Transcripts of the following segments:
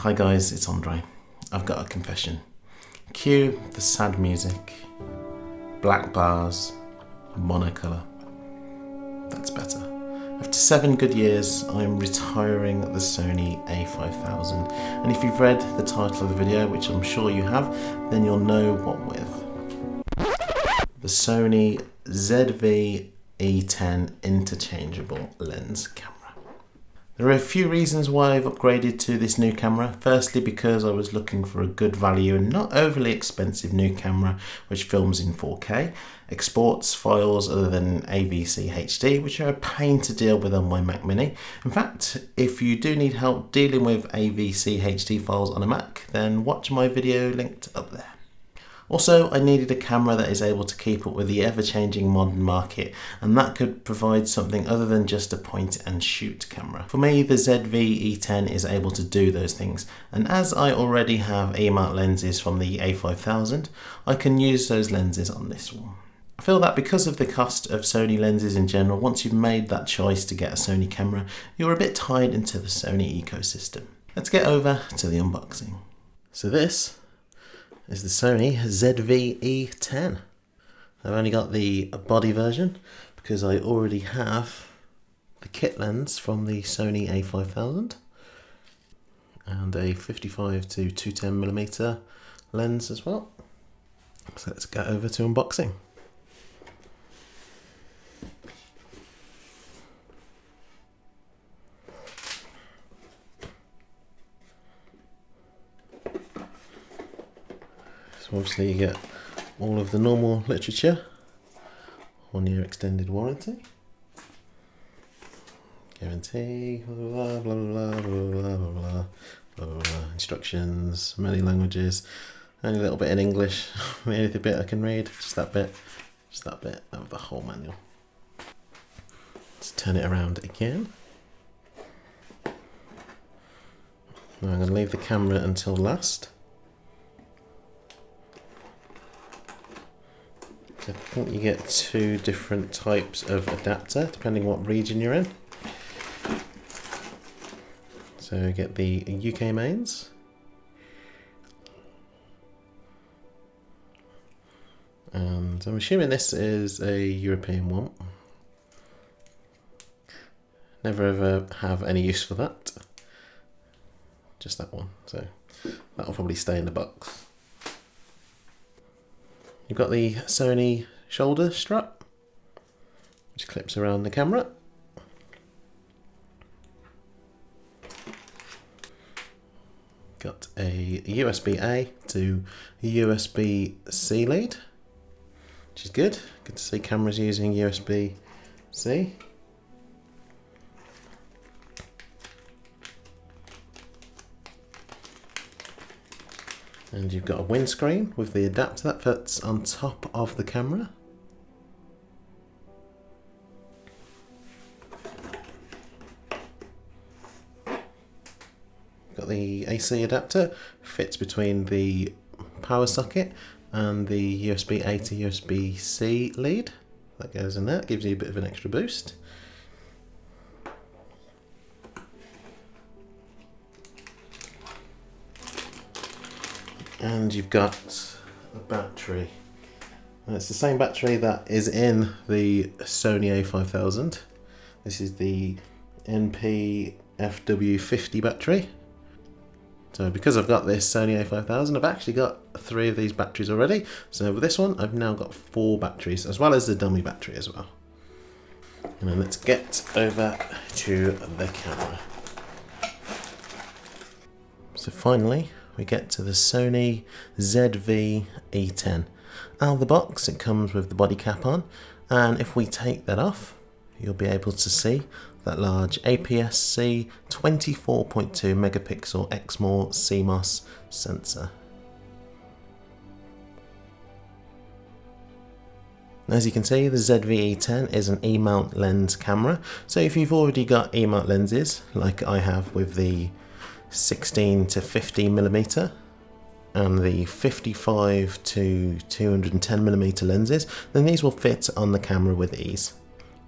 Hi guys, it's Andre. I've got a confession. Cue the sad music, black bars, monocolour. That's better. After seven good years, I'm retiring the Sony a5000. And if you've read the title of the video, which I'm sure you have, then you'll know what with. The Sony ZV E10 interchangeable lens camera. There are a few reasons why I've upgraded to this new camera. Firstly, because I was looking for a good value and not overly expensive new camera which films in 4K, exports files other than AVC HD, which are a pain to deal with on my Mac Mini. In fact, if you do need help dealing with AVC HD files on a Mac, then watch my video linked up there. Also, I needed a camera that is able to keep up with the ever-changing modern market, and that could provide something other than just a point and shoot camera. For me, the ZV E10 is able to do those things, and as I already have E-mount lenses from the A5000, I can use those lenses on this one. I feel that because of the cost of Sony lenses in general, once you've made that choice to get a Sony camera, you're a bit tied into the Sony ecosystem. Let's get over to the unboxing. So this is the Sony ZV-E10. I've only got the body version because I already have the kit lens from the Sony a5000 and a 55 to 210 millimeter lens as well. So let's get over to unboxing. Obviously you get all of the normal literature on your extended warranty. Guarantee, blah blah blah blah blah blah blah blah blah instructions, many languages, only a little bit in English, maybe the bit I can read, just that bit, just that bit of the whole manual. Let's turn it around again. Now I'm going to leave the camera until last. I think you get two different types of adapter depending what region you're in. So you get the UK mains. And I'm assuming this is a European one. Never ever have any use for that. Just that one. So that'll probably stay in the box. You've got the Sony shoulder strap, which clips around the camera. Got a USB-A to USB-C lead, which is good. Good to see cameras using USB-C. And you've got a windscreen with the adapter that fits on top of the camera. Got the AC adapter, fits between the power socket and the USB A to USB C lead. That goes in there, gives you a bit of an extra boost. And you've got a battery. And it's the same battery that is in the Sony a5000. This is the NP-FW50 battery. So because I've got this Sony a5000, I've actually got three of these batteries already. So with this one, I've now got four batteries, as well as the dummy battery as well. And then let's get over to the camera. So finally, we get to the Sony ZV E10. Out of the box it comes with the body cap on and if we take that off you'll be able to see that large APS-C 24.2 megapixel Exmor CMOS sensor. As you can see, the ZV-E10 is an E-mount lens camera, so if you've already got E-mount lenses, like I have with the 16 to 50 millimeter and the 55 to 210 millimeter lenses, then these will fit on the camera with ease.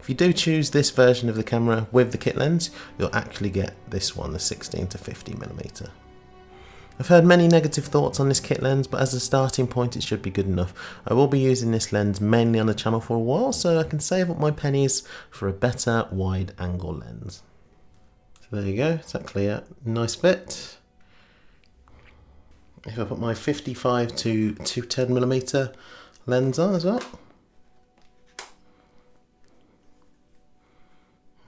If you do choose this version of the camera with the kit lens, you'll actually get this one, the 16 to 50 millimeter. I've heard many negative thoughts on this kit lens, but as a starting point it should be good enough. I will be using this lens mainly on the channel for a while, so I can save up my pennies for a better wide angle lens. There you go, it's actually a nice fit. If I put my 55 to 210 millimeter lens on as well.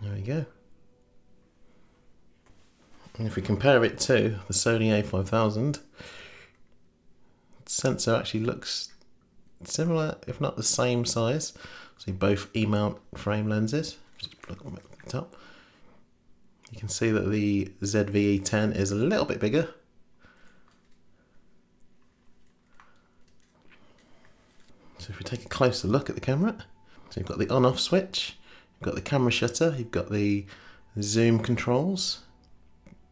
There we go. And if we compare it to the Sony a5000, the sensor actually looks similar, if not the same size. So both E-mount frame lenses. Just plug them at the top. You can see that the ZV-E10 is a little bit bigger. So if we take a closer look at the camera, so you've got the on-off switch, you've got the camera shutter, you've got the zoom controls,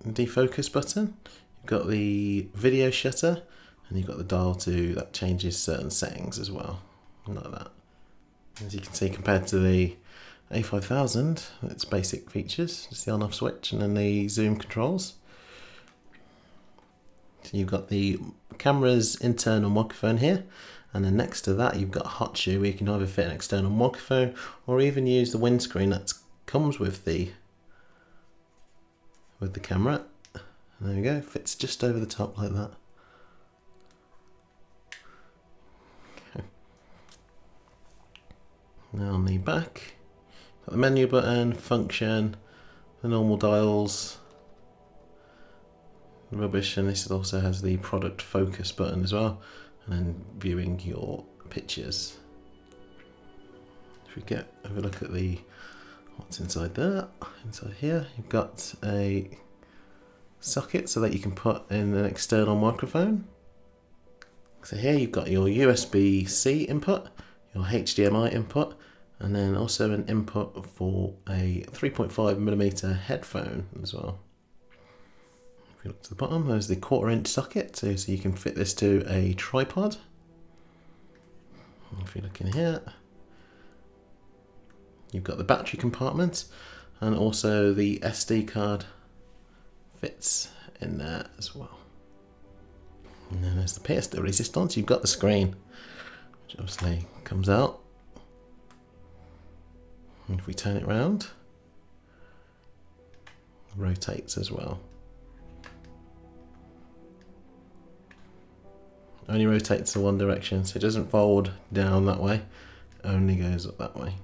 defocus button, you've got the video shutter, and you've got the dial to that changes certain settings as well, like that. As you can see, compared to the A5000, its basic features, just the on-off switch and then the zoom controls. So you've got the camera's internal microphone here, and then next to that you've got a hot shoe where you can either fit an external microphone or even use the windscreen that comes with the with the camera. There we go, fits just over the top like that. Okay. Now on the back, the menu button, function, the normal dials, rubbish, and this also has the product focus button as well, and then viewing your pictures. If we get have a look at the what's inside there? Inside here you've got a socket so that you can put in an external microphone. So here you've got your USB-C input your HDMI input and then also an input for a 3.5 millimeter headphone as well if you look to the bottom there's the quarter inch socket so, so you can fit this to a tripod if you look in here You've got the battery compartment and also the SD card fits in there as well. And then there's the de resistance. You've got the screen, which obviously comes out. And if we turn it around, it rotates as well. Only rotates in one direction, so it doesn't fold down that way, only goes up that way.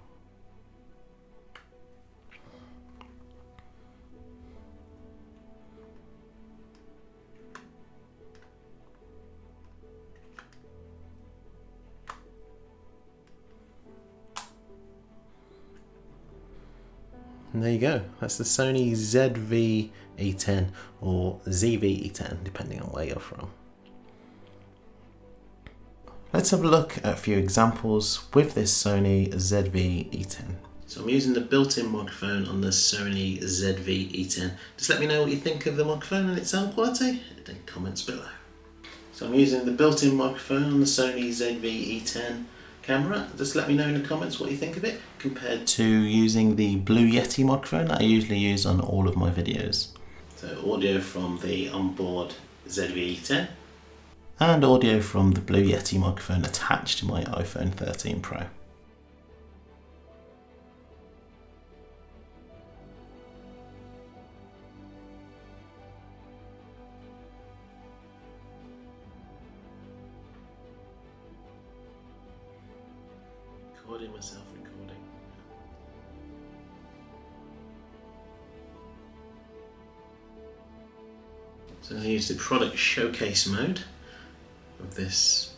And there you go. That's the Sony ZV-E10 or ZV-E10, depending on where you're from. Let's have a look at a few examples with this Sony ZV-E10. So I'm using the built-in microphone on the Sony ZV-E10. Just let me know what you think of the microphone and its sound quality in comments below. So I'm using the built-in microphone on the Sony ZV-E10 camera. Just let me know in the comments what you think of it compared to using the Blue Yeti microphone that I usually use on all of my videos. So audio from the onboard ZV-E10 and audio from the Blue Yeti microphone attached to my iPhone 13 Pro. So I use the product showcase mode of this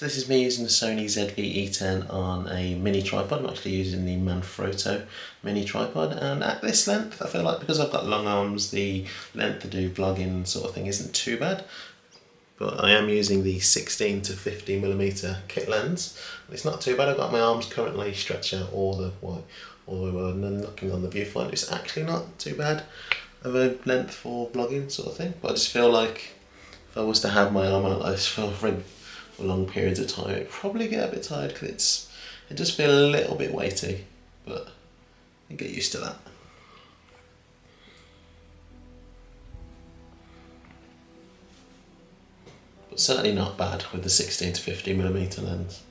So this is me using the Sony ZV-E10 on a mini tripod. I'm actually using the Manfrotto mini tripod and at this length I feel like because I've got long arms the length to do vlogging sort of thing isn't too bad but I am using the 16 to 50 millimeter kit lens. It's not too bad. I've got my arms currently stretched out all the way, all the way and looking on the viewfinder. It's actually not too bad of a length for vlogging sort of thing. But I just feel like if I was to have my arm out like this for, for long periods of time, it'd probably get a bit tired because it's it does feel a little bit weighty, but you get used to that. but certainly not bad with the 16 to 50 millimeter lens.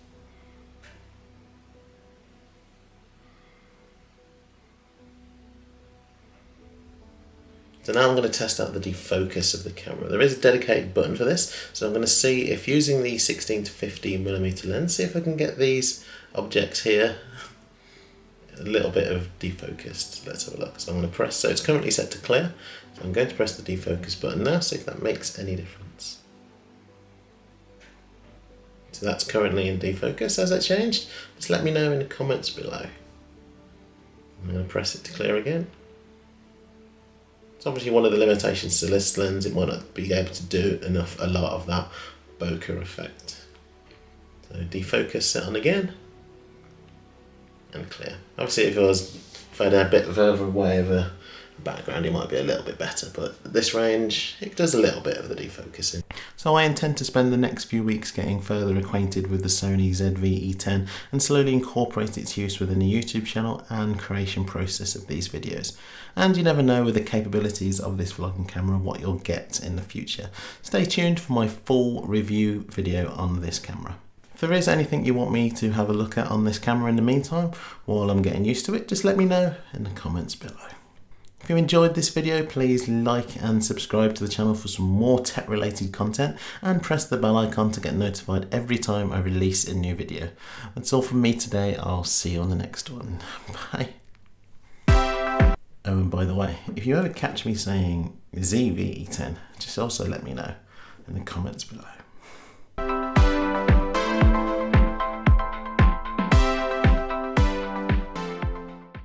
So now I'm going to test out the defocus of the camera. There is a dedicated button for this, so I'm going to see if using the 16 to 50 millimeter lens, see if I can get these objects here a little bit of defocused. Let's have a look. So I'm going to press, so it's currently set to clear, so I'm going to press the defocus button now, see if that makes any difference. So that's currently in defocus. Has that changed? Just let me know in the comments below. I'm going to press it to clear again. It's obviously one of the limitations to this lens. It might not be able to do enough, a lot of that bokeh effect. So defocus it on again and clear. Obviously if I was a bit further away of a background it might be a little bit better but this range it does a little bit of the defocusing. So I intend to spend the next few weeks getting further acquainted with the Sony ZV-E10 and slowly incorporate its use within the YouTube channel and creation process of these videos. And you never know with the capabilities of this vlogging camera what you'll get in the future. Stay tuned for my full review video on this camera. If there is anything you want me to have a look at on this camera in the meantime, while I'm getting used to it, just let me know in the comments below. If you enjoyed this video, please like and subscribe to the channel for some more tech related content and press the bell icon to get notified every time I release a new video. That's all from me today. I'll see you on the next one. Bye. Oh, and by the way, if you ever catch me saying ZV-E10, just also let me know in the comments below.